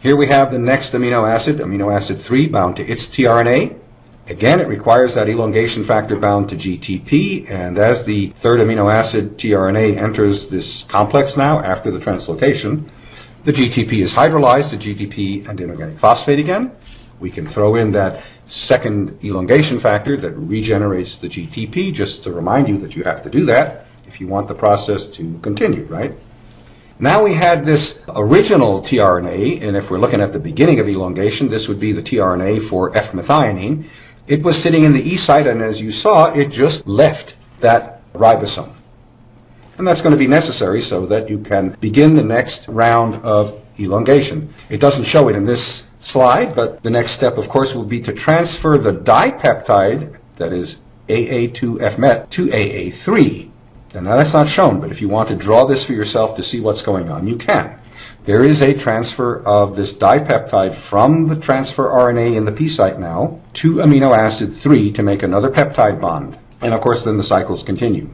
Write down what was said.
Here we have the next amino acid, amino acid 3, bound to its tRNA. Again, it requires that elongation factor bound to GTP, and as the third amino acid tRNA enters this complex now after the translocation, the GTP is hydrolyzed to GDP and inorganic phosphate again. We can throw in that second elongation factor that regenerates the GTP, just to remind you that you have to do that if you want the process to continue, right? Now we had this original tRNA, and if we're looking at the beginning of elongation, this would be the tRNA for F-methionine. It was sitting in the E site, and as you saw, it just left that ribosome. And that's going to be necessary so that you can begin the next round of elongation. It doesn't show it in this slide, but the next step, of course, will be to transfer the dipeptide, that is AA2FMET, to AA3. And now that's not shown, but if you want to draw this for yourself to see what's going on, you can. There is a transfer of this dipeptide from the transfer RNA in the P site now to amino acid 3 to make another peptide bond. And of course, then the cycles continue.